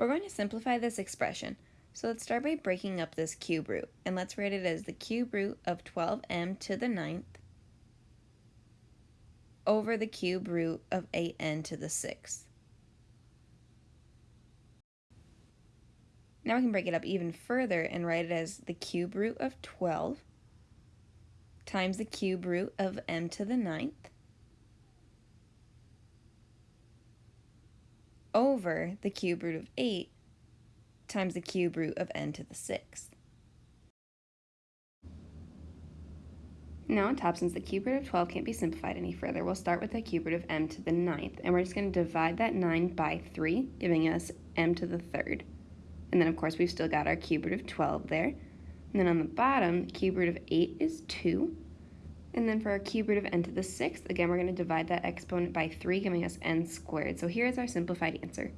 We're going to simplify this expression. So let's start by breaking up this cube root, and let's write it as the cube root of 12m to the ninth over the cube root of 8n to the sixth. Now we can break it up even further and write it as the cube root of 12 times the cube root of m to the ninth over the cube root of 8 times the cube root of n to the sixth. Now on top, since the cube root of 12 can't be simplified any further, we'll start with the cube root of m to the ninth, and we're just going to divide that 9 by 3, giving us m to the third. And then, of course, we've still got our cube root of 12 there. And then on the bottom, the cube root of 8 is 2. And then for our cube root of n to the sixth, again, we're going to divide that exponent by 3, giving us n squared. So here's our simplified answer.